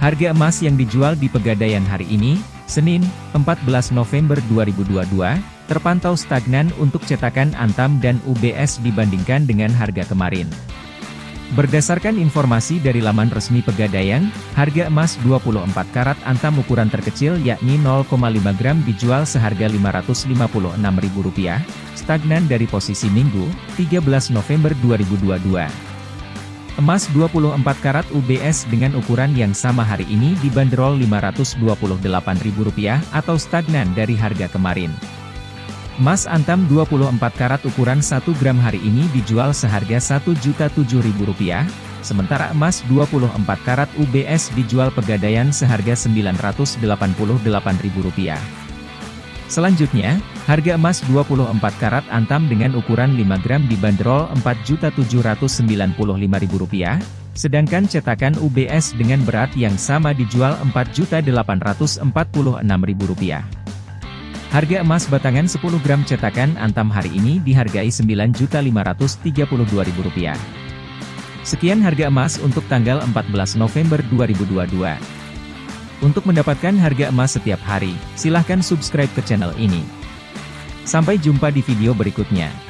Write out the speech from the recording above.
Harga emas yang dijual di Pegadaian hari ini, Senin, 14 November 2022, terpantau stagnan untuk cetakan Antam dan UBS dibandingkan dengan harga kemarin. Berdasarkan informasi dari laman resmi Pegadaian, harga emas 24 karat Antam ukuran terkecil yakni 0,5 gram dijual seharga Rp556.000, stagnan dari posisi Minggu, 13 November 2022. Emas 24 karat UBS dengan ukuran yang sama hari ini dibanderol Rp528.000 atau stagnan dari harga kemarin. Emas antam 24 karat ukuran 1 gram hari ini dijual seharga Rp1.007.000, sementara emas 24 karat UBS dijual pegadaian seharga Rp988.000. Selanjutnya, harga emas 24 karat antam dengan ukuran 5 gram dibanderol Rp4.795.000, sedangkan cetakan UBS dengan berat yang sama dijual Rp4.846.000. Harga emas batangan 10 gram cetakan antam hari ini dihargai Rp9.532.000. Sekian harga emas untuk tanggal 14 November 2022. Untuk mendapatkan harga emas setiap hari, silahkan subscribe ke channel ini. Sampai jumpa di video berikutnya.